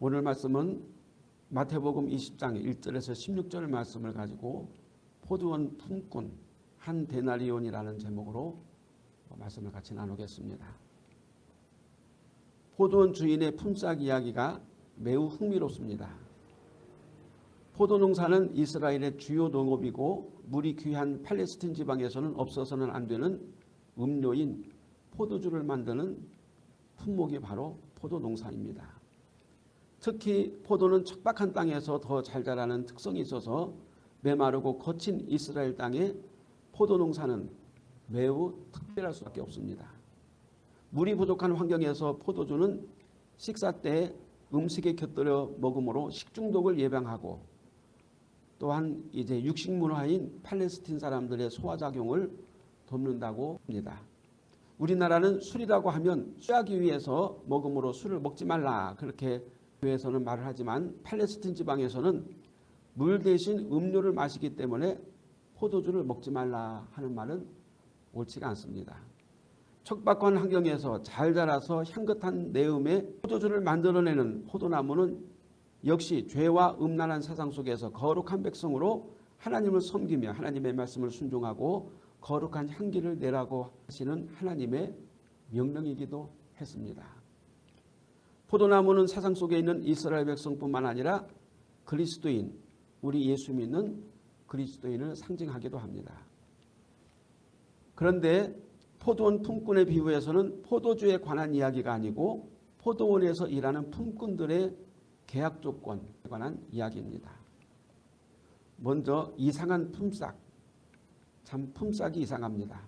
오늘 말씀은 마태복음 20장 1절에서 16절 말씀을 가지고 포도원 품꾼 한 데나리온이라는 제목으로 말씀을 같이 나누겠습니다. 포도원 주인의 품삯 이야기가 매우 흥미롭습니다. 포도 농사는 이스라엘의 주요 농업이고 물이 귀한 팔레스틴 지방에서는 없어서는 안 되는 음료인 포도주를 만드는 품목이 바로 포도 농사입니다. 특히 포도는 척박한 땅에서 더 잘 자라는 특성이 있어서 메마르고 거친 이스라엘 땅에 포도 농사는 매우 특별할 수밖에 없습니다. 물이 부족한 환경에서 포도주는 식사 때 음식에 곁들여 먹음으로 식중독을 예방하고 또한 이제 육식 문화인 팔레스틴 사람들의 소화작용을 돕는다고 합니다. 우리나라는 술이라고 하면 쇠하기 위해서 먹음으로 술을 먹지 말라 그렇게 교회에서는 말을 하지만 팔레스틴 지방에서는 물 대신 음료를 마시기 때문에 포도주를 먹지 말라 하는 말은 옳지가 않습니다. 척박한 환경에서 잘 자라서 향긋한 내음의 포도주를 만들어내는 포도나무는 역시 죄와 음란한 세상 속에서 거룩한 백성으로 하나님을 섬기며 하나님의 말씀을 순종하고 거룩한 향기를 내라고 하시는 하나님의 명령이기도 했습니다. 포도나무는 세상 속에 있는 이스라엘 백성뿐만 아니라 그리스도인, 우리 예수 믿는 그리스도인을 상징하기도 합니다. 그런데 포도원 품꾼의 비유에서는 포도주에 관한 이야기가 아니고 포도원에서 일하는 품꾼들의 계약 조건에 관한 이야기입니다. 먼저 이상한 품삯, 참 품삯이 이상합니다.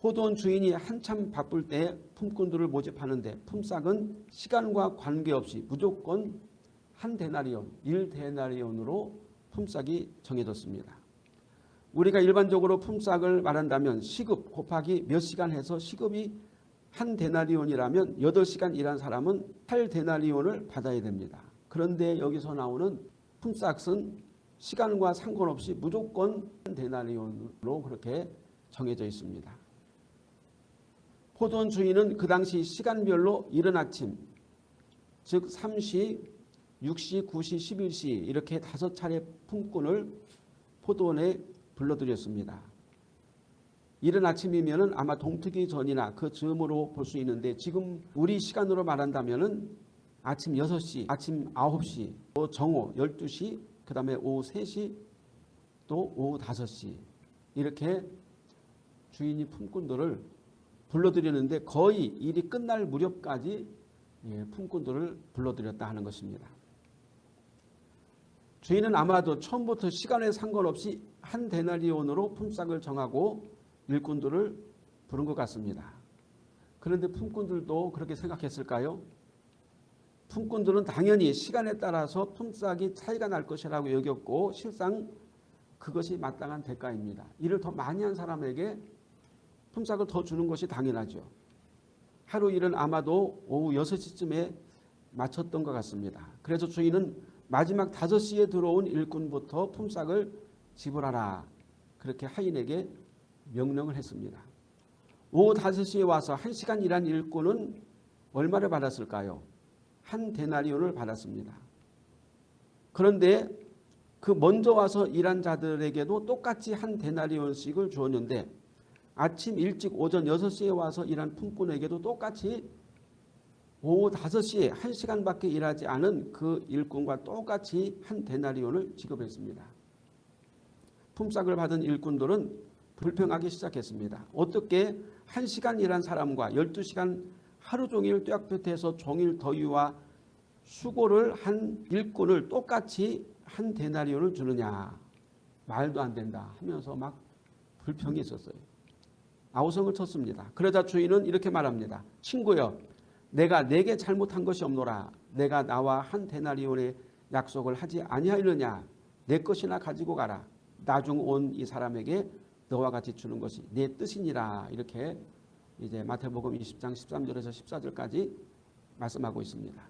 포도원 주인이 한참 바쁠 때 품꾼들을 모집하는데 품삯은 시간과 관계없이 무조건 한 데나리온, 1데나리온으로 품삯이 정해졌습니다. 우리가 일반적으로 품삯을 말한다면 시급 곱하기 몇 시간 해서 시급이 한 데나리온이라면 8시간 일한 사람은 8데나리온을 받아야 됩니다. 그런데 여기서 나오는 품삯은 시간과 상관없이 무조건 한 데나리온으로 그렇게 정해져 있습니다. 포도원 주인은 그 당시 시간별로 이른 아침 즉 3시, 6시, 9시, 11시 이렇게 다섯 차례 품꾼을 포도원에 불러들였습니다. 이른 아침이면 아마 동트기 전이나 그 즈음으로 볼 수 있는데 지금 우리 시간으로 말한다면 아침 6시, 아침 9시, 또 정오 12시, 그 다음에 오후 3시, 또 오후 5시 이렇게 주인이 품꾼들을 불러들였는데 거의 일이 끝날 무렵까지 예, 품꾼들을 불러들였다 하는 것입니다. 주인은 아마도 처음부터 시간에 상관없이 한 데나리온으로 품삯을 정하고 일꾼들을 부른 것 같습니다. 그런데 품꾼들도 그렇게 생각했을까요? 품꾼들은 당연히 시간에 따라서 품삯이 차이가 날 것이라고 여겼고 실상 그것이 마땅한 대가입니다. 일을 더 많이 한 사람에게 품삯을 더 주는 것이 당연하죠. 하루 일은 아마도 오후 6시쯤에 마쳤던 것 같습니다. 그래서 주인은 마지막 5시에 들어온 일꾼부터 품삯을 지불하라. 그렇게 하인에게 명령을 했습니다. 오후 5시에 와서 1시간 일한 일꾼은 얼마를 받았을까요? 한 데나리온을 받았습니다. 그런데 그 먼저 와서 일한 자들에게도 똑같이 한 데나리온씩을 주었는데 아침 일찍 오전 6시에 와서 일한 품꾼에게도 똑같이 오후 5시에 1시간밖에 일하지 않은 그 일꾼과 똑같이 한 데나리온을 지급했습니다. 품삯을 받은 일꾼들은 불평하기 시작했습니다. 어떻게 1시간 일한 사람과 12시간 하루 종일 뙤약볕에서 종일 더위와 수고를 한 일꾼을 똑같이 한 데나리온을 주느냐 말도 안 된다 하면서 막 불평이 있었어요. 아우성을 쳤습니다. 그러자 주인은 이렇게 말합니다. 친구여 내가 내게 잘못한 것이 없노라. 내가 나와 한 데나리온의 약속을 하지 아니하였느냐. 내 것이나 가지고 가라. 나중 온 이 사람에게 너와 같이 주는 것이 내 뜻이니라. 이렇게 이제 마태복음 20장 13절에서 14절까지 말씀하고 있습니다.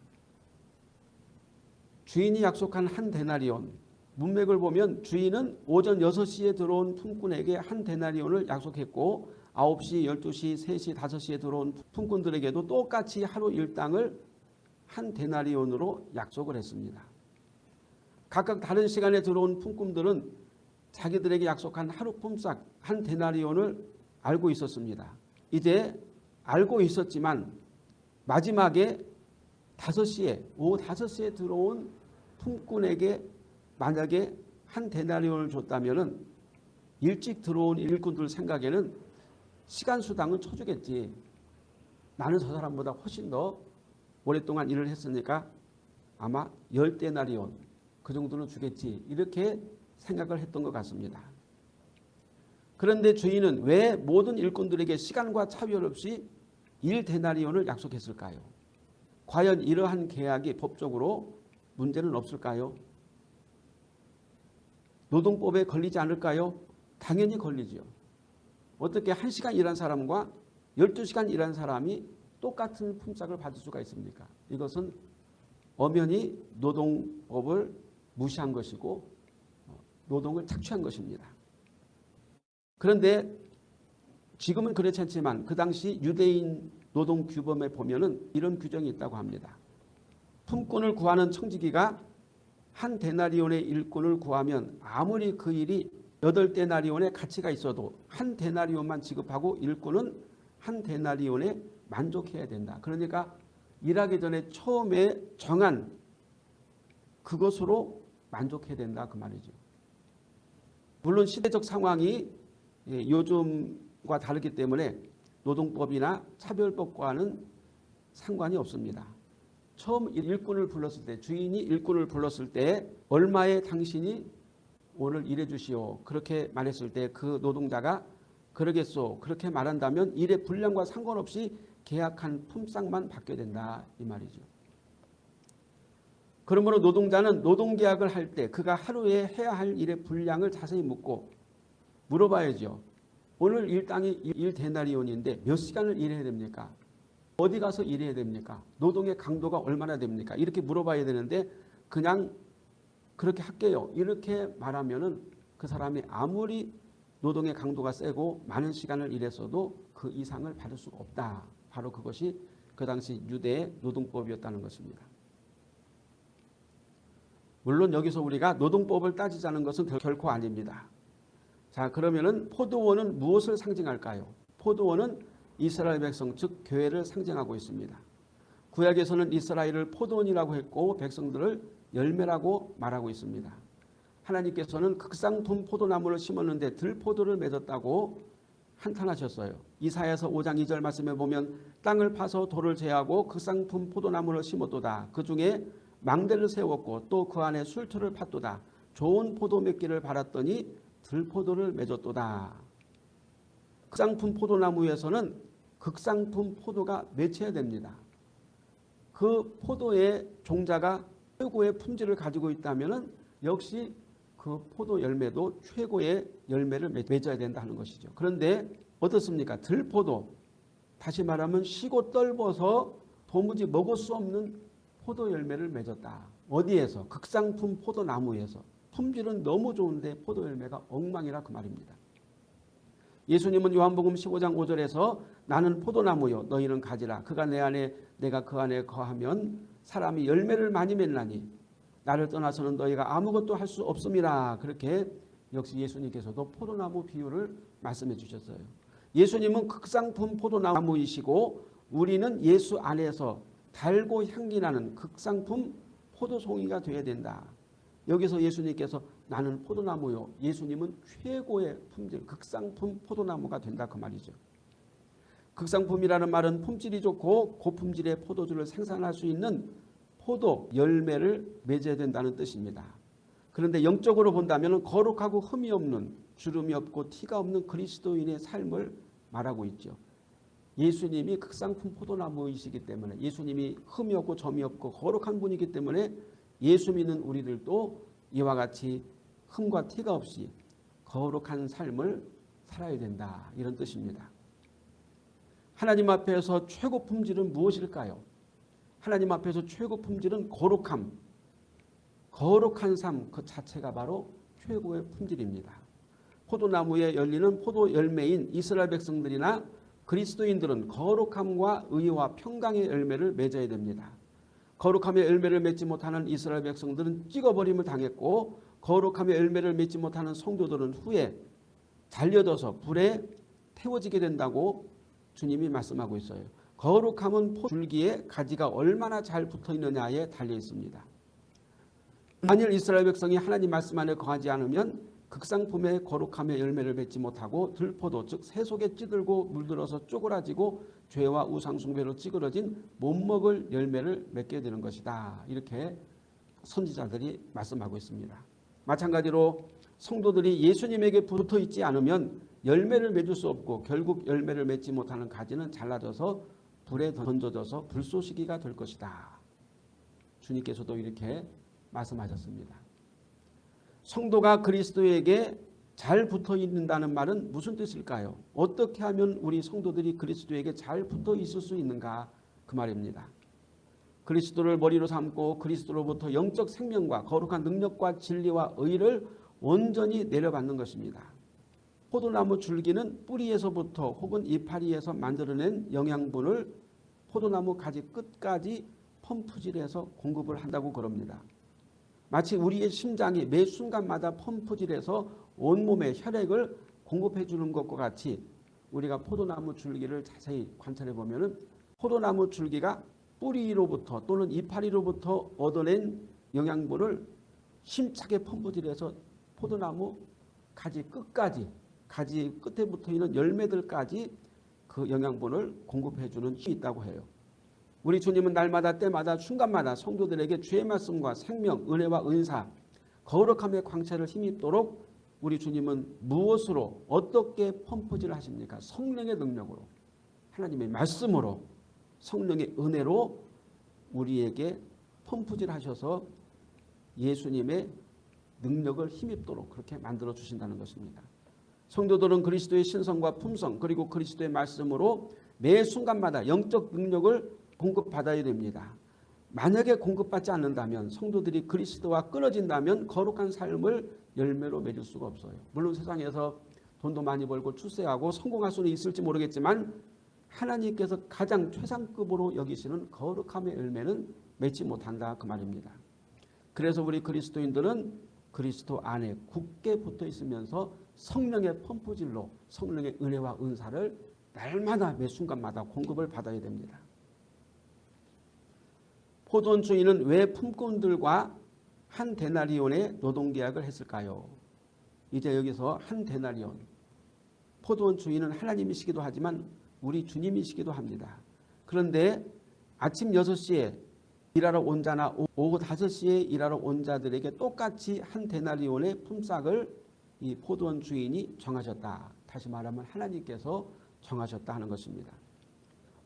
주인이 약속한 한 데나리온 문맥을 보면 주인은 오전 6시에 들어온 품꾼에게 한 데나리온을 약속했고 9시, 12시, 3시, 5시에 들어온 품꾼들에게도 똑같이 하루 일당을 한 데나리온으로 약속을 했습니다. 각각 다른 시간에 들어온 품꾼들은 자기들에게 약속한 하루 품삯 한 데나리온을 알고 있었습니다. 이제 알고 있었지만 마지막에 5시에 오후 5시에 들어온 품꾼에게 만약에 한 데나리온을 줬다면 일찍 들어온 일꾼들 생각에는 시간 수당은 쳐주겠지. 나는 저 사람보다 훨씬 더 오랫동안 일을 했으니까 아마 열데나리온 그 정도는 주겠지. 이렇게 생각을 했던 것 같습니다. 그런데 주인은 왜 모든 일꾼들에게 시간과 차별 없이 1데나리온을 약속했을까요? 과연 이러한 계약이 법적으로 문제는 없을까요? 노동법에 걸리지 않을까요? 당연히 걸리죠. 어떻게 1시간 일한 사람과 12시간 일한 사람이 똑같은 품삯을 받을 수가 있습니까? 이것은 엄연히 노동법을 무시한 것이고 어, 노동을 착취한 것입니다. 그런데 지금은 그렇지 않지만 그 당시 유대인 노동 규범에 보면 은 이런 규정이 있다고 합니다. 품꾼을 구하는 청지기가 한 데나리온의 일꾼을 구하면 아무리 그 일이 여덟 데나리온의 가치가 있어도 한 데나리온만 지급하고 일꾼은 한 데나리온에 만족해야 된다. 그러니까 일하기 전에 처음에 정한 그것으로 만족해야 된다 그 말이죠. 물론 시대적 상황이 예, 요즘과 다르기 때문에 노동법이나 차별법과는 상관이 없습니다. 처음 일꾼을 불렀을 때 주인이 일꾼을 불렀을 때 얼마에 당신이 오늘 일해 주시오 그렇게 말했을 때 그 노동자가 그러겠소 그렇게 말한다면 일의 분량과 상관없이 계약한 품삯만 받게 된다 이 말이죠. 그러므로 노동자는 노동계약을 할 때 그가 하루에 해야 할 일의 분량을 자세히 묻고 물어봐야죠. 오늘 일당이 일 데나리온인데 몇 시간을 일해야 됩니까? 어디 가서 일해야 됩니까? 노동의 강도가 얼마나 됩니까? 이렇게 물어봐야 되는데 그냥 그렇게 할게요. 이렇게 말하면은 그 사람이 아무리 노동의 강도가 세고 많은 시간을 일했어도 그 이상을 받을 수가 없다. 바로 그것이 그 당시 유대의 노동법이었다는 것입니다. 물론 여기서 우리가 노동법을 따지자는 것은 결코 아닙니다. 자 그러면은 포도원은 무엇을 상징할까요? 포도원은 이스라엘 백성 즉 교회를 상징하고 있습니다. 구약에서는 이스라엘을 포도원이라고 했고 백성들을 열매라고 말하고 있습니다. 하나님께서는 극상품 포도나무를 심었는데 들포도를 맺었다고 한탄하셨어요. 이사야서 5장 2절 말씀에 보면 땅을 파서 돌을 제하고 극상품 포도나무를 심었도다. 그 중에 망대를 세웠고 또 그 안에 술틀을 팠도다. 좋은 포도 맺기를 바랐더니 들포도를 맺었도다. 극상품 포도나무에서는 극상품 포도가 맺혀야 됩니다. 그 포도의 종자가 최고의 품질을 가지고 있다면 역시 그 포도 열매도 최고의 열매를 맺어야 된다 는 것이죠. 그런데 어떻습니까? 들포도 다시 말하면 시고 떨궈서 도무지 먹을 수 없는 포도 열매를 맺었다. 어디에서? 극상품 포도나무에서. 품질은 너무 좋은데 포도 열매가 엉망이라 그 말입니다. 예수님은 요한복음 15장 5절에서 나는 포도나무요 너희는 가지라 그가 내 안에 내가 그 안에 거하면 사람이 열매를 많이 맺나니 나를 떠나서는 너희가 아무것도 할 수 없음이라 그렇게 역시 예수님께서도 포도나무 비유를 말씀해 주셨어요. 예수님은 극상품 포도나무이시고 우리는 예수 안에서 달고 향기 나는 극상품 포도송이가 되어야 된다. 여기서 예수님께서 나는 포도나무요. 예수님은 최고의 품질, 극상품 포도나무가 된다 그 말이죠. 극상품이라는 말은 품질이 좋고 고품질의 포도주를 생산할 수 있는 포도 열매를 맺어야 된다는 뜻입니다. 그런데 영적으로 본다면 거룩하고 흠이 없는 주름이 없고 티가 없는 그리스도인의 삶을 말하고 있죠. 예수님이 극상품 포도나무이시기 때문에 예수님이 흠이 없고 점이 없고 거룩한 분이기 때문에 예수 믿는 우리들도 이와 같이 흠과 티가 없이 거룩한 삶을 살아야 된다. 이런 뜻입니다. 하나님 앞에서 최고 품질은 무엇일까요? 하나님 앞에서 최고 품질은 거룩함. 거룩한 삶 그 자체가 바로 최고의 품질입니다. 포도나무에 열리는 포도 열매인 이스라엘 백성들이나 그리스도인들은 거룩함과 의와 평강의 열매를 맺어야 됩니다. 거룩함의 열매를 맺지 못하는 이스라엘 백성들은 찍어버림을 당했고 거룩함의 열매를 맺지 못하는 성도들은 후에 잘려져서 불에 태워지게 된다고 주님이 말씀하고 있어요. 거룩함은 줄기에 가지가 얼마나 잘 붙어 있느냐에 달려 있습니다. 만일 이스라엘 백성이 하나님 말씀 안에 거하지 않으면 극상품의 거룩함의 열매를 맺지 못하고 들포도 즉 새속에 찌들고 물들어서 쪼그라지고 죄와 우상숭배로 찌그러진 못 먹을 열매를 맺게 되는 것이다. 이렇게 선지자들이 말씀하고 있습니다. 마찬가지로 성도들이 예수님에게 붙어 있지 않으면 열매를 맺을 수 없고 결국 열매를 맺지 못하는 가지는 잘라져서 불에 던져져서 불쏘시기가 될 것이다. 주님께서도 이렇게 말씀하셨습니다. 성도가 그리스도에게 잘 붙어 있는다는 말은 무슨 뜻일까요? 어떻게 하면 우리 성도들이 그리스도에게 잘 붙어 있을 수 있는가 그 말입니다. 그리스도를 머리로 삼고 그리스도로부터 영적 생명과 거룩한 능력과 진리와 의를 온전히 내려받는 것입니다. 포도나무 줄기는 뿌리에서부터 혹은 이파리에서 만들어낸 영양분을 포도나무 가지 끝까지 펌프질해서 공급을 한다고 그럽니다. 마치 우리의 심장이 매 순간마다 펌프질해서 온몸에 혈액을 공급해 주는 것과 같이 우리가 포도나무 줄기를 자세히 관찰해 보면 포도나무 줄기가 뿌리로부터 또는 이파리로부터 얻어낸 영양분을 힘차게 펌프질해서 포도나무 가지 끝까지 가지 끝에 붙어 있는 열매들까지 그 영양분을 공급해 주는 힘이 있다고 해요. 우리 주님은 날마다 때마다 순간마다 성도들에게 주의 말씀과 생명, 은혜와 은사, 거룩함의 광채를 힘입도록 우리 주님은 무엇으로 어떻게 펌프질 하십니까? 성령의 능력으로 하나님의 말씀으로 성령의 은혜로 우리에게 펌프질 하셔서 예수님의 능력을 힘입도록 그렇게 만들어 주신다는 것입니다. 성도들은 그리스도의 신성과 품성 그리고 그리스도의 말씀으로 매 순간마다 영적 능력을 공급받아야 됩니다. 만약에 공급받지 않는다면 성도들이 그리스도와 끊어진다면 거룩한 삶을 열매로 맺을 수가 없어요. 물론 세상에서 돈도 많이 벌고 출세하고 성공할 수는 있을지 모르겠지만 하나님께서 가장 최상급으로 여기시는 거룩함의 열매는 맺지 못한다 그 말입니다. 그래서 우리 그리스도인들은 그리스도 안에 굳게 붙어 있으면서 성령의 펌프질로 성령의 은혜와 은사를 날마다 매 순간마다 공급을 받아야 됩니다. 포도원 주인은 왜 품꾼들과 한 데나리온의 노동계약을 했을까요? 이제 여기서 한 데나리온 포도원 주인은 하나님이시기도 하지만 우리 주님이시기도 합니다. 그런데 아침 6시에 일하러 온 자나 오후 5시에 일하러 온 자들에게 똑같이 한 데나리온의 품삯을 이 포도원 주인이 정하셨다. 다시 말하면 하나님께서 정하셨다 하는 것입니다.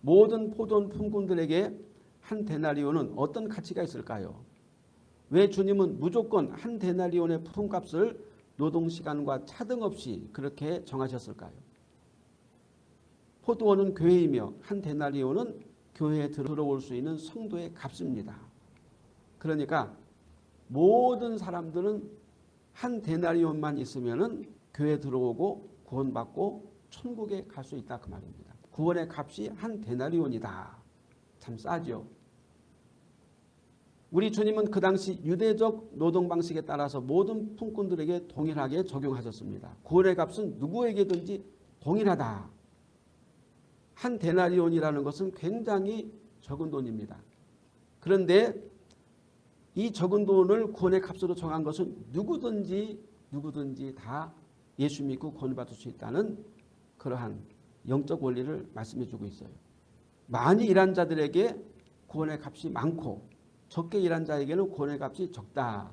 모든 포도원 품꾼들에게 한 데나리온은 어떤 가치가 있을까요? 왜 주님은 무조건 한 데나리온의 품값을 노동시간과 차등 없이 그렇게 정하셨을까요? 포도원은 교회이며 한 데나리온은 교회에 들어올 수 있는 성도의 값입니다. 그러니까 모든 사람들은 한 데나리온만 있으면 교회에 들어오고 구원받고 천국에 갈 수 있다 그 말입니다. 구원의 값이 한 데나리온이다. 참 싸죠. 우리 주님은 그 당시 유대적 노동 방식에 따라서 모든 품꾼들에게 동일하게 적용하셨습니다. 구원의 값은 누구에게든지 동일하다. 한 데나리온이라는 것은 굉장히 적은 돈입니다. 그런데 이 적은 돈을 구원의 값으로 정한 것은 누구든지 누구든지 다 예수 믿고 구원받을 수 있다는 그러한 영적 원리를 말씀해 주고 있어요. 많이 일한 자들에게 구원의 값이 많고 적게 일한 자에게는 구원의 값이 적다.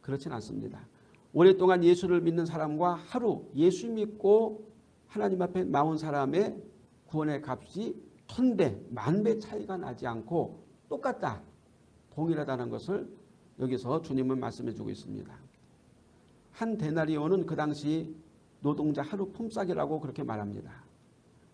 그렇진 않습니다. 오랫동안 예수를 믿는 사람과 하루 예수 믿고 하나님 앞에 나온 사람의 구원의 값이 천배, 만배 차이가 나지 않고 똑같다. 동일하다는 것을 여기서 주님은 말씀해 주고 있습니다. 한 데나리온은 그 당시 노동자 하루 품삯이라고 그렇게 말합니다.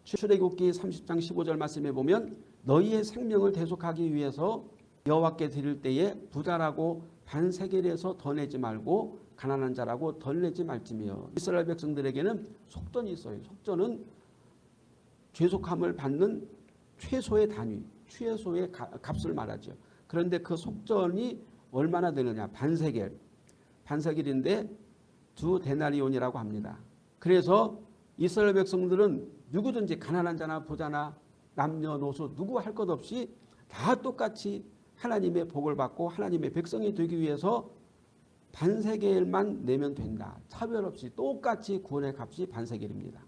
출애굽기 30장 15절 말씀에 보면 너희의 생명을 대속하기 위해서 여호와께 드릴 때에 부자라고 반세겔에서 더 내지 말고 가난한 자라고 덜 내지 말지며 이스라엘 백성들에게는 속전이 있어요. 속전은 죄속함을 받는 최소의 단위, 최소의 값을 말하죠. 그런데 그 속전이 얼마나 되느냐? 반세겔. 반세겔인데 두 데나리온이라고 합니다. 그래서 이스라엘 백성들은 누구든지 가난한 자나 부자나 남녀노소 누구 할 것 없이 다 똑같이 하나님의 복을 받고 하나님의 백성이 되기 위해서 반세겔만 내면 된다. 차별 없이 똑같이 구원의 값이 반세겔입니다.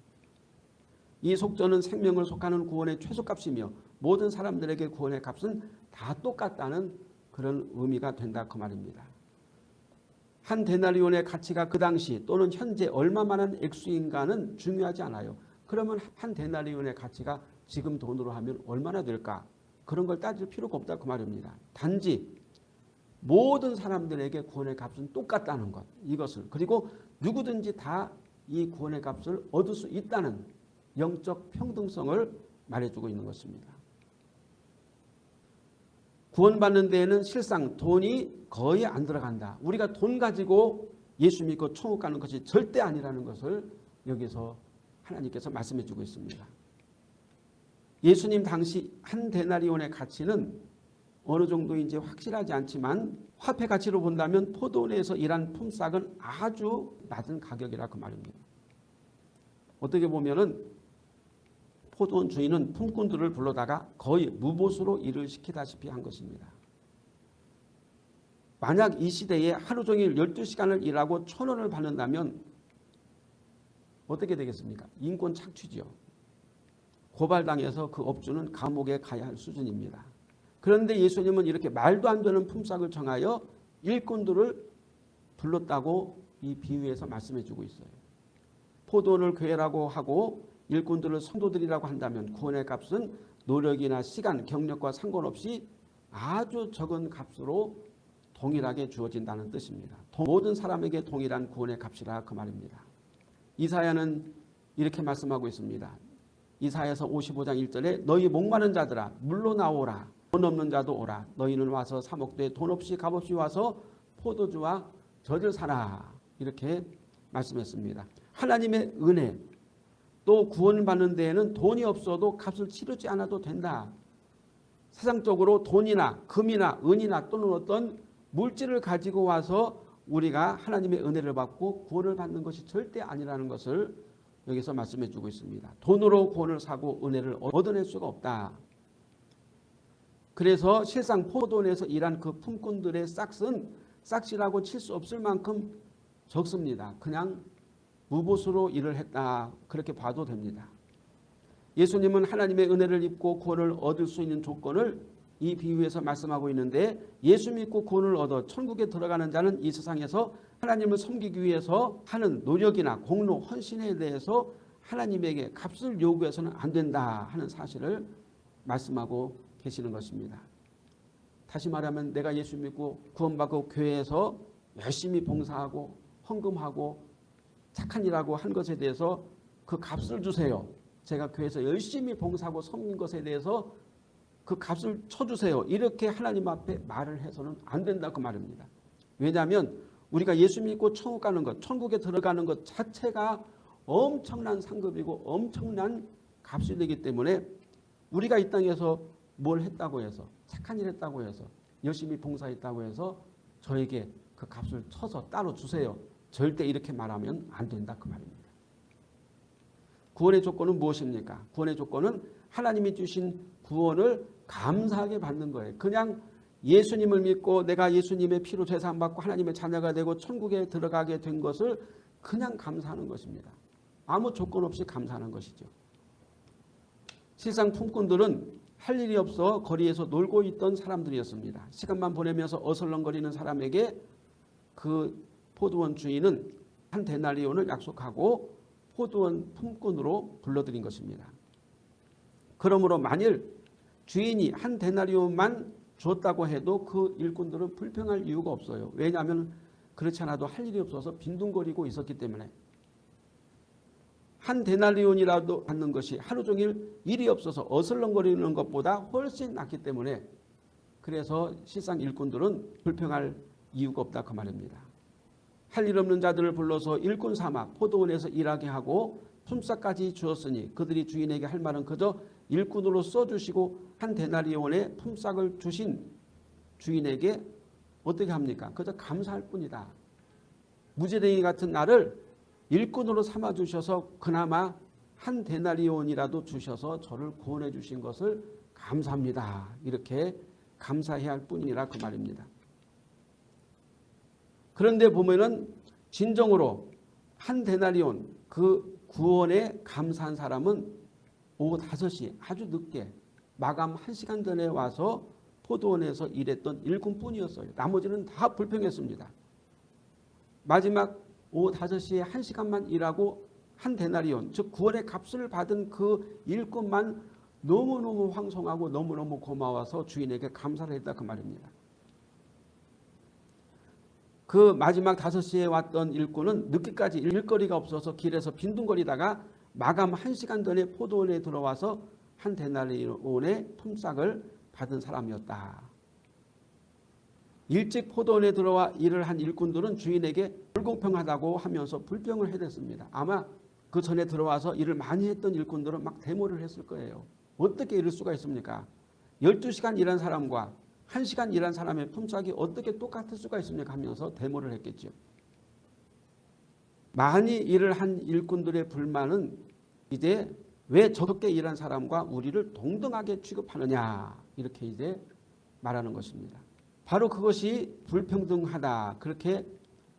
이 속전은 생명을 속하는 구원의 최소값이며 모든 사람들에게 구원의 값은 다 똑같다는 그런 의미가 된다 그 말입니다. 한 데나리온의 가치가 그 당시 또는 현재 얼마만한 액수인가는 중요하지 않아요. 그러면 한 데나리온의 가치가 지금 돈으로 하면 얼마나 될까? 그런 걸 따질 필요가 없다 그 말입니다. 단지 모든 사람들에게 구원의 값은 똑같다는 것 이것을 그리고 누구든지 다 이 구원의 값을 얻을 수 있다는 영적 평등성을 말해주고 있는 것입니다. 구원받는 데에는 실상 돈이 거의 안 들어간다. 우리가 돈 가지고 예수 믿고 천국 가는 것이 절대 아니라는 것을 여기서 하나님께서 말씀해 주고 있습니다. 예수님 당시 한 데나리온의 가치는 어느 정도인지 확실하지 않지만 화폐 가치로 본다면 포도원에서 일한 품삯은 아주 낮은 가격이라 그 말입니다. 어떻게 보면 은 포도원 주인은 품꾼들을 불러다가 거의 무보수로 일을 시키다시피 한 것입니다. 만약 이 시대에 하루 종일 12시간을 일하고 천 원을 받는다면 어떻게 되겠습니까? 인권 착취죠. 고발당해서 그 업주는 감옥에 가야 할 수준입니다. 그런데 예수님은 이렇게 말도 안 되는 품삯을 정하여 일꾼들을 불렀다고 이 비유에서 말씀해 주고 있어요. 포도원을 괴라고 하고 일꾼들을 성도들이라고 한다면 구원의 값은 노력이나 시간, 경력과 상관없이 아주 적은 값으로 동일하게 주어진다는 뜻입니다. 모든 사람에게 동일한 구원의 값이라 그 말입니다. 이사야는 이렇게 말씀하고 있습니다. 이사야서 55장 1절에 너희 목마른 자들아 물러나오라 돈 없는 자도 오라 너희는 와서 사목도에 돈 없이 값없이 와서 포도주와 젖을 사라 이렇게 말씀했습니다. 하나님의 은혜 또 구원받는 데에는 돈이 없어도 값을 치르지 않아도 된다. 세상적으로 돈이나 금이나 은이나 또는 어떤 물질을 가지고 와서 우리가 하나님의 은혜를 받고 구원을 받는 것이 절대 아니라는 것을 여기서 말씀해 주고 있습니다. 돈으로 구원을 사고 은혜를 얻어낼 수가 없다. 그래서 실상 포도원에서 일한 그 품꾼들의 싹은 싹이라고 칠 수 없을 만큼 적습니다. 그냥 무보수로 일을 했다. 그렇게 봐도 됩니다. 예수님은 하나님의 은혜를 입고 구원을 얻을 수 있는 조건을 이 비유에서 말씀하고 있는데 예수 믿고 구원을 얻어 천국에 들어가는 자는 이 세상에서 하나님을 섬기기 위해서 하는 노력이나 공로, 헌신에 대해서 하나님에게 값을 요구해서는 안 된다 하는 사실을 말씀하고 계시는 것입니다. 다시 말하면 내가 예수 믿고 구원받고 교회에서 열심히 봉사하고 헌금하고 착한 일하고 한 것에 대해서 그 값을 주세요. 제가 교회에서 열심히 봉사하고 섬긴 것에 대해서 그 값을 쳐주세요. 이렇게 하나님 앞에 말을 해서는 안 된다 그 말입니다. 왜냐하면 우리가 예수 믿고 천국 가는 것, 천국에 들어가는 것 자체가 엄청난 상급이고 엄청난 값이 되기 때문에 우리가 이 땅에서 뭘 했다고 해서 착한 일 했다고 해서 열심히 봉사했다고 해서 저에게 그 값을 쳐서 따로 주세요. 절대 이렇게 말하면 안 된다 그 말입니다. 구원의 조건은 무엇입니까? 구원의 조건은 하나님이 주신 구원을 감사하게 받는 거예요. 그냥 예수님을 믿고 내가 예수님의 피로 재산받고 하나님의 자녀가 되고 천국에 들어가게 된 것을 그냥 감사하는 것입니다. 아무 조건 없이 감사하는 것이죠. 실상 품꾼들은 할 일이 없어 거리에서 놀고 있던 사람들이었습니다. 시간만 보내면서 어슬렁거리는 사람에게 그 포도원 주인은 한 데나리온을 약속하고 포도원 품꾼으로 불러들인 것입니다. 그러므로 만일 주인이 한 데나리온만 줬다고 해도 그 일꾼들은 불평할 이유가 없어요. 왜냐하면 그렇지 않아도 할 일이 없어서 빈둥거리고 있었기 때문에 한 데나리온이라도 받는 것이 하루 종일 일이 없어서 어슬렁거리는 것보다 훨씬 낫기 때문에 그래서 실상 일꾼들은 불평할 이유가 없다 그 말입니다. 할 일 없는 자들을 불러서 일꾼 삼아 포도원에서 일하게 하고 품삯까지 주었으니 그들이 주인에게 할 말은 그저 일꾼으로 써주시고 한 데나리온의 품삯을 주신 주인에게 어떻게 합니까? 그저 감사할 뿐이다. 무제랭이 같은 나를 일꾼으로 삼아 주셔서 그나마 한 데나리온이라도 주셔서 저를 구원해 주신 것을 감사합니다. 이렇게 감사해야 할 뿐이라 그 말입니다. 그런데 보면은 진정으로 한 데나리온 그 구원에 감사한 사람은 오후 5시 아주 늦게 마감 1시간 전에 와서 포도원에서 일했던 일꾼뿐이었어요. 나머지는 다 불평했습니다. 마지막 오후 5시에 1시간만 일하고 한 데나리온 즉 구원의 값을 받은 그 일꾼만 너무너무 황송하고 너무너무 고마워서 주인에게 감사를 했다 그 말입니다. 그 마지막 5시에 왔던 일꾼은 늦게까지 일거리가 없어서 길에서 빈둥거리다가 마감 1시간 전에 포도원에 들어와서 한 데나리온의 품삯을 받은 사람이었다. 일찍 포도원에 들어와 일을 한 일꾼들은 주인에게 불공평하다고 하면서 불평을 해댔습니다. 아마 그 전에 들어와서 일을 많이 했던 일꾼들은 막 데모를 했을 거예요. 어떻게 이럴 수가 있습니까? 12시간 일한 사람과 1시간 일한 사람의 품삯이 어떻게 똑같을 수가 있습니까? 하면서 데모를 했겠죠. 많이 일을 한 일꾼들의 불만은 이제 왜 적게 일한 사람과 우리를 동등하게 취급하느냐 이렇게 이제 말하는 것입니다. 바로 그것이 불평등하다 그렇게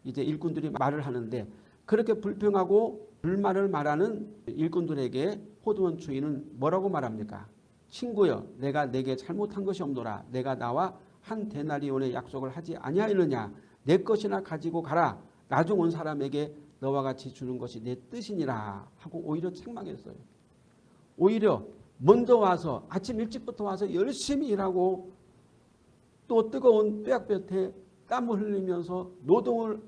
이제 일꾼들이 말을 하는데 그렇게 불평하고 불만을 말하는 일꾼들에게 포도원 주인은 뭐라고 말합니까? 친구여 내가 내게 잘못한 것이 없노라 내가 나와 한 데나리온의 약속을 하지 아니하였느냐 내 것이나 가지고 가라 나중 온 사람에게 너와 같이 주는 것이 내 뜻이니라 하고 오히려 책망했어요. 오히려 먼저 와서 아침 일찍부터 와서 열심히 일하고 또 뜨거운 뼈약볕에 땀을 흘리면서 노동을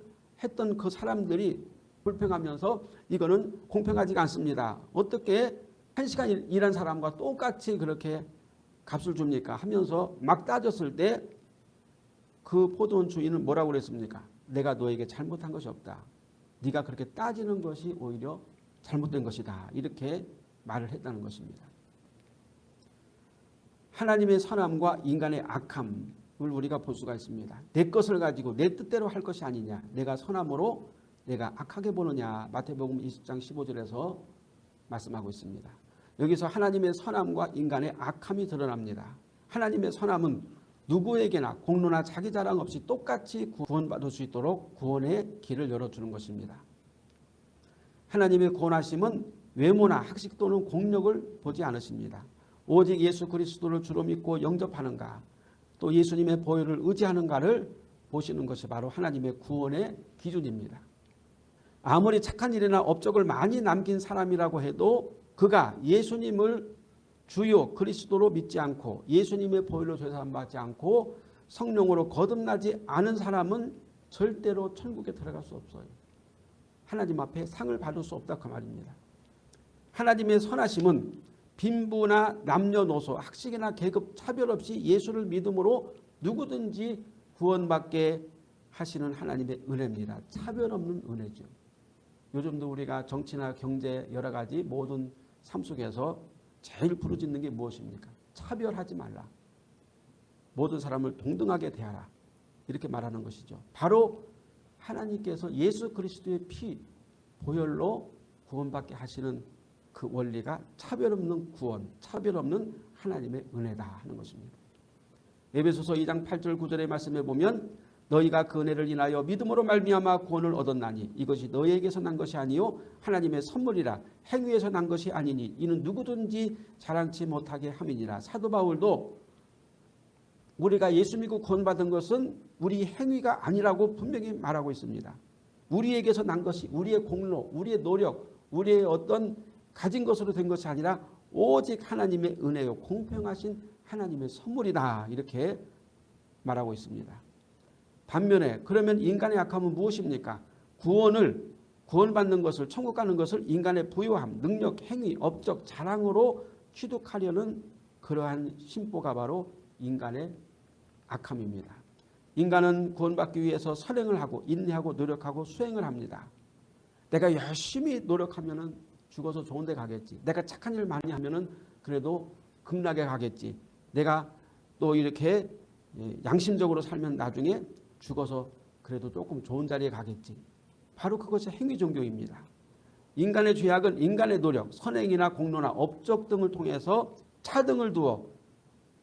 했던 그 사람들이 불평하면서 이거는 공평하지가 않습니다. 어떻게 한 시간 일한 사람과 똑같이 그렇게 값을 줍니까? 하면서 막 따졌을 때 그 포도원 주인은 뭐라고 그랬습니까? 내가 너에게 잘못한 것이 없다. 네가 그렇게 따지는 것이 오히려 잘못된 것이다. 이렇게 말을 했다는 것입니다. 하나님의 선함과 인간의 악함을 우리가 볼 수가 있습니다. 내 것을 가지고 내 뜻대로 할 것이 아니냐. 내가 선함으로 내가 악하게 보느냐. 마태복음 20장 15절에서 말씀하고 있습니다. 여기서 하나님의 선함과 인간의 악함이 드러납니다. 하나님의 선함은 누구에게나 공로나 자기 자랑 없이 똑같이 구원받을 수 있도록 구원의 길을 열어주는 것입니다. 하나님의 구원하심은 외모나 학식 또는 공력을 보지 않으십니다. 오직 예수 그리스도를 주로 믿고 영접하는가 또 예수님의 보혈을 의지하는가를 보시는 것이 바로 하나님의 구원의 기준입니다. 아무리 착한 일이나 업적을 많이 남긴 사람이라고 해도 그가 예수님을 주요 그리스도로 믿지 않고 예수님의 보혈로 죄사함받지 않고 성령으로 거듭나지 않은 사람은 절대로 천국에 들어갈 수 없어요. 하나님 앞에 상을 받을 수 없다 그 말입니다. 하나님의 선하심은 빈부나 남녀노소 학식이나 계급 차별 없이 예수를 믿음으로 누구든지 구원받게 하시는 하나님의 은혜입니다. 차별 없는 은혜죠. 요즘도 우리가 정치나 경제 여러 가지 모든 삶 속에서 제일 부르짖는 게 무엇입니까? 차별하지 말라. 모든 사람을 동등하게 대하라. 이렇게 말하는 것이죠. 바로 하나님께서 예수 그리스도의 피 보혈로 구원받게 하시는 그 원리가 차별 없는 구원, 차별 없는 하나님의 은혜다 하는 것입니다. 에베소서 2장 8절 9절의 말씀에 보면 너희가 그 은혜를 인하여 믿음으로 말미암아 구원을 얻었나니 이것이 너희에게서 난 것이 아니요 하나님의 선물이라 행위에서 난 것이 아니니 이는 누구든지 자랑치 못하게 함이니라 사도 바울도 우리가 예수 믿고 구원받은 것은 우리 행위가 아니라고 분명히 말하고 있습니다. 우리에게서 난 것이 우리의 공로, 우리의 노력, 우리의 어떤 가진 것으로 된 것이 아니라 오직 하나님의 은혜요 공평하신 하나님의 선물이다 이렇게 말하고 있습니다. 반면에 그러면 인간의 약함은 무엇입니까? 구원을 구원받는 것을 천국 가는 것을 인간의 부유함, 능력, 행위, 업적, 자랑으로 취득하려는 그러한 심보가 바로 인간의 악함입니다. 인간은 구원받기 위해서 선행을 하고 인내하고 노력하고 수행을 합니다. 내가 열심히 노력하면 죽어서 좋은 데 가겠지. 내가 착한 일 많이 하면 그래도 극락에 가겠지. 내가 또 이렇게 예, 양심적으로 살면 나중에 죽어서 그래도 조금 좋은 자리에 가겠지. 바로 그것이 행위 종교입니다. 인간의 죄악은 인간의 노력, 선행이나 공로나 업적 등을 통해서 차등을 두어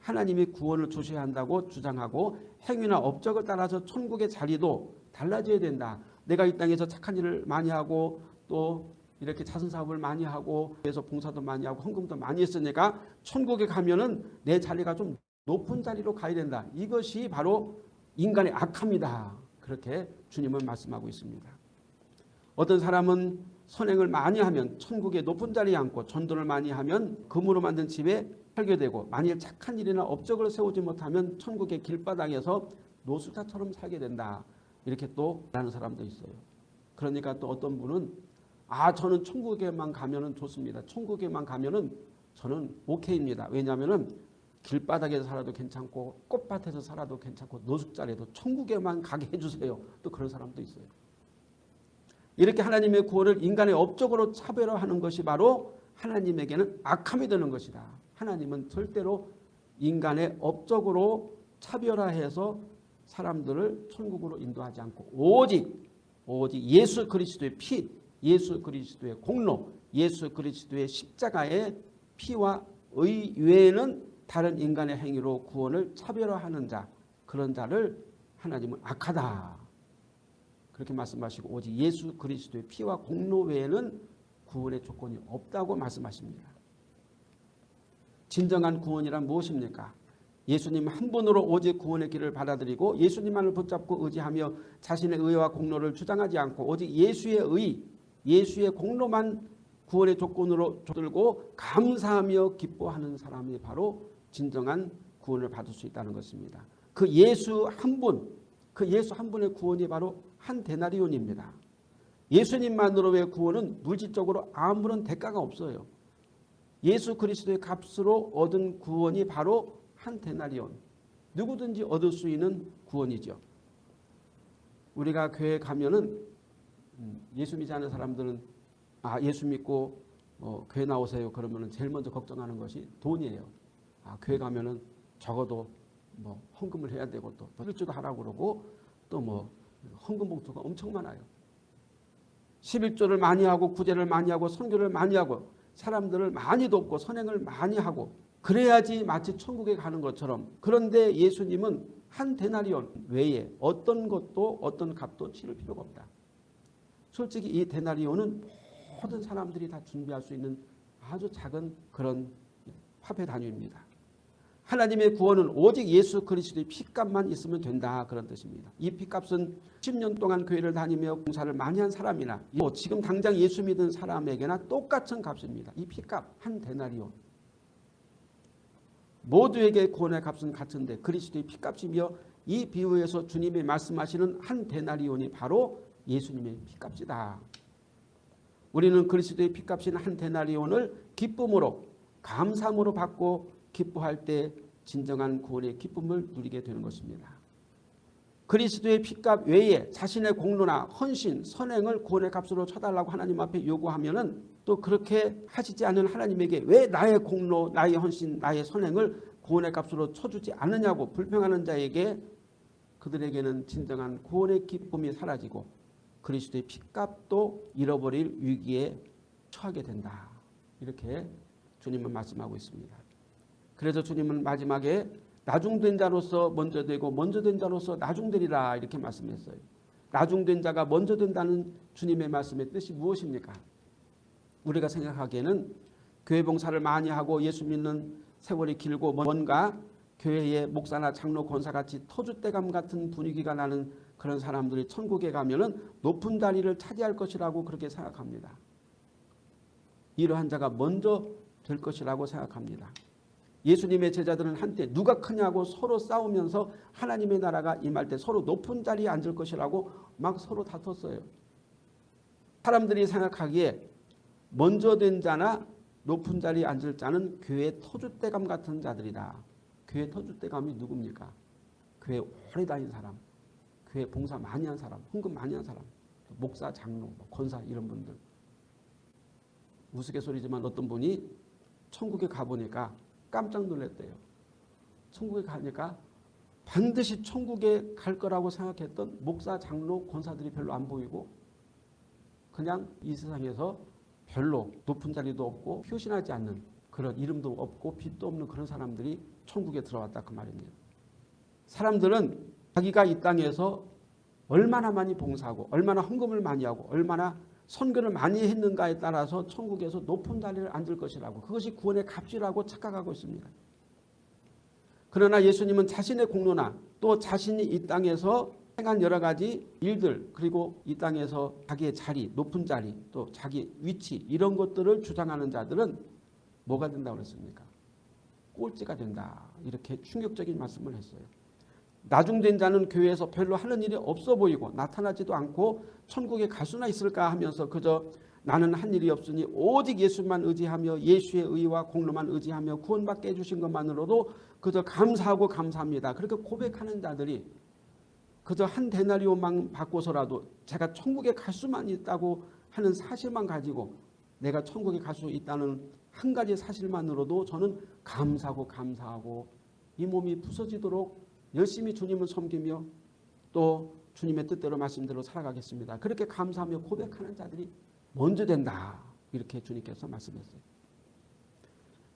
하나님이 구원을 주셔야 한다고 주장하고 행위나 업적을 따라서 천국의 자리도 달라져야 된다. 내가 이 땅에서 착한 일을 많이 하고 또 이렇게 자선 사업을 많이 하고 그래서 봉사도 많이 하고 헌금도 많이 했으니까 천국에 가면 은 내 자리가 좀 높은 자리로 가야 된다. 이것이 바로 인간의 악합니다. 그렇게 주님은 말씀하고 있습니다. 어떤 사람은 선행을 많이 하면 천국의 높은 자리에 앉고 전도를 많이 하면 금으로 만든 집에 살게 되고 만일 착한 일이나 업적을 세우지 못하면 천국의 길바닥에서 노숙자처럼 살게 된다. 이렇게 또 말하는 사람도 있어요. 그러니까 또 어떤 분은 아 저는 천국에만 가면 은 좋습니다. 천국에만 가면 은 저는 오케이입니다. 왜냐하면 은 길바닥에서 살아도 괜찮고 꽃밭에서 살아도 괜찮고 노숙자라도 천국에만 가게 해주세요. 또 그런 사람도 있어요. 이렇게 하나님의 구원을 인간의 업적으로 차별화하는 것이 바로 하나님에게는 악함이 되는 것이다. 하나님은 절대로 인간의 업적으로 차별화해서 사람들을 천국으로 인도하지 않고 오직 오직 예수 그리스도의 피, 예수 그리스도의 공로, 예수 그리스도의 십자가의 피와 의 외에는 다른 인간의 행위로 구원을 차별화하는 자 그런 자를 하나님은 악하다. 그렇게 말씀하시고 오직 예수 그리스도의 피와 공로 외에는 구원의 조건이 없다고 말씀하십니다. 진정한 구원이란 무엇입니까? 예수님 한 분으로 오직 구원의 길을 받아들이고 예수님만을 붙잡고 의지하며 자신의 의와 공로를 주장하지 않고 오직 예수의 의, 예수의 공로만 구원의 조건으로 들고 감사하며 기뻐하는 사람이 바로 진정한 구원을 받을 수 있다는 것입니다. 그 예수 한 분, 그 예수 한 분의 구원이 바로 한 데나리온입니다. 예수님만으로의 구원은 물질적으로 아무런 대가가 없어요. 예수 그리스도의 값으로 얻은 구원이 바로 한 데나리온. 누구든지 얻을 수 있는 구원이죠. 우리가 교회 가면은 음, 예수 믿지 않는 사람들은 아 예수 믿고 어, 교회 나오세요. 그러면은 제일 먼저 걱정하는 것이 돈이에요. 아 교회 가면은 적어도 뭐 헌금을 해야 되고 또 일주도 하라고 그러고 또 뭐 헌금 봉투가 엄청 많아요. 11조를 많이 하고 구제를 많이 하고 선교를 많이 하고 사람들을 많이 돕고 선행을 많이 하고 그래야지 마치 천국에 가는 것처럼 그런데 예수님은 한 데나리온 외에 어떤 것도 어떤 값도 치를 필요가 없다. 솔직히 이 데나리온은 모든 사람들이 다 준비할 수 있는 아주 작은 그런 화폐 단위입니다. 하나님의 구원은 오직 예수 그리스도의 피값만 있으면 된다 그런 뜻입니다. 이 피값은 10년 동안 교회를 다니며 공사를 많이 한 사람이나 지금 당장 예수 믿은 사람에게나 똑같은 값입니다. 이 피값 한 데나리온. 모두에게 구원의 값은 같은데 그리스도의 피값이며 이 비유에서 주님이 말씀하시는 한 데나리온이 바로 예수님의 피값이다. 우리는 그리스도의 피값인 한 데나리온을 기쁨으로 감사함으로 받고 기뻐할 때 진정한 구원의 기쁨을 누리게 되는 것입니다. 그리스도의 피값 외에 자신의 공로나 헌신, 선행을 구원의 값으로 쳐달라고 하나님 앞에 요구하면 또 그렇게 하시지 않은 하나님에게 왜 나의 공로, 나의 헌신, 나의 선행을 구원의 값으로 쳐주지 않느냐고 불평하는 자에게 그들에게는 진정한 구원의 기쁨이 사라지고 그리스도의 피값도 잃어버릴 위기에 처하게 된다. 이렇게 주님은 말씀하고 있습니다. 그래서 주님은 마지막에 나중된 자로서 먼저 되고 먼저 된 자로서 나중되리라 이렇게 말씀했어요. 나중된 자가 먼저 된다는 주님의 말씀의 뜻이 무엇입니까? 우리가 생각하기에는 교회 봉사를 많이 하고 예수 믿는 세월이 길고 뭔가 교회의 목사나 장로 권사같이 터줏대감 같은 분위기가 나는 그런 사람들이 천국에 가면 높은 자리를 차지할 것이라고 그렇게 생각합니다. 이러한 자가 먼저 될 것이라고 생각합니다. 예수님의 제자들은 한때 누가 크냐고 서로 싸우면서 하나님의 나라가 임할 때 서로 높은 자리에 앉을 것이라고 막 서로 다퉜어요. 사람들이 생각하기에 먼저 된 자나 높은 자리에 앉을 자는 교회 터줏대감 같은 자들이다. 교회 터줏대감이 누굽니까? 교회 오래 다닌 사람, 교회 봉사 많이 한 사람, 헌금 많이 한 사람, 목사, 장로, 뭐 권사 이런 분들. 우스갯소리지만 어떤 분이 천국에 가보니까 깜짝 놀랐대요. 천국에 가니까 반드시 천국에 갈 거라고 생각했던 목사, 장로, 권사들이 별로 안 보이고 그냥 이 세상에서 별로 높은 자리도 없고 표신하지 않는 그런 이름도 없고 빛도 없는 그런 사람들이 천국에 들어왔다 그 말입니다. 사람들은 자기가 이 땅에서 얼마나 많이 봉사하고 얼마나 헌금을 많이 하고 얼마나 선교를 많이 했는가에 따라서 천국에서 높은 자리를 앉을 것이라고 그것이 구원의 값이라고 착각하고 있습니다. 그러나 예수님은 자신의 공로나 또 자신이 이 땅에서 행한 여러 가지 일들 그리고 이 땅에서 자기의 자리, 높은 자리 또 자기 위치 이런 것들을 주장하는 자들은 뭐가 된다고 그랬습니까? 꼴찌가 된다. 이렇게 충격적인 말씀을 했어요. 나중된 자는 교회에서 별로 하는 일이 없어 보이고 나타나지도 않고 천국에 갈 수나 있을까 하면서 그저 나는 한 일이 없으니 오직 예수만 의지하며 예수의 의와 공로만 의지하며 구원받게 해주신 것만으로도 그저 감사하고 감사합니다. 그렇게 고백하는 자들이 그저 한 데나리오만 받고서라도 제가 천국에 갈 수만 있다고 하는 사실만 가지고 내가 천국에 갈 수 있다는 한 가지 사실만으로도 저는 감사하고 감사하고 이 몸이 부서지도록 열심히 주님을 섬기며 또 주님의 뜻대로 말씀대로 살아가겠습니다. 그렇게 감사하며 고백하는 자들이 먼저 된다. 이렇게 주님께서 말씀했어요.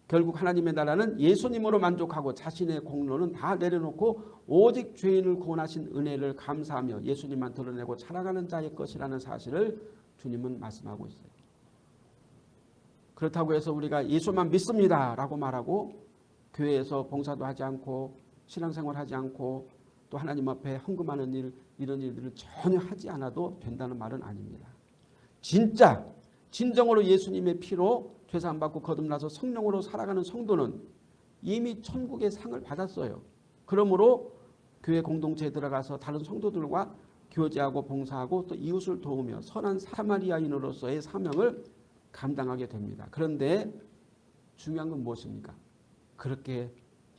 결국 하나님의 나라는 예수님으로 만족하고 자신의 공로는 다 내려놓고 오직 죄인을 구원하신 은혜를 감사하며 예수님만 드러내고 살아가는 자의 것이라는 사실을 주님은 말씀하고 있어요. 그렇다고 해서 우리가 예수만 믿습니다 라고 말하고 교회에서 봉사도 하지 않고 신앙생활 하지 않고 또 하나님 앞에 헌금하는 일 이런 일들을 전혀 하지 않아도 된다는 말은 아닙니다. 진짜 진정으로 예수님의 피로 죄사함 받고 거듭나서 성령으로 살아가는 성도는 이미 천국의 상을 받았어요. 그러므로 교회 공동체에 들어가서 다른 성도들과 교제하고 봉사하고 또 이웃을 도우며 선한 사마리아인으로서의 사명을 감당하게 됩니다. 그런데 중요한 건 무엇입니까? 그렇게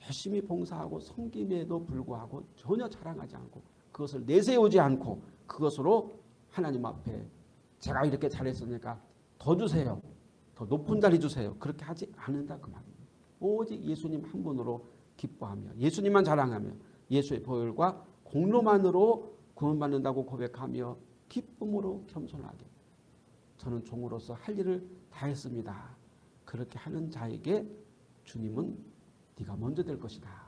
열심히 봉사하고 섬김에도 불구하고 전혀 자랑하지 않고 그것을 내세우지 않고 그것으로 하나님 앞에 제가 이렇게 잘했으니까 더 주세요. 더 높은 자리 주세요. 그렇게 하지 않는다 그 말입니다. 오직 예수님 한 분으로 기뻐하며 예수님만 자랑하며 예수의 보혈과 공로만으로 구원받는다고 고백하며 기쁨으로 겸손하게 저는 종으로서 할 일을 다 했습니다. 그렇게 하는 자에게 주님은 네가 먼저 될 것이다.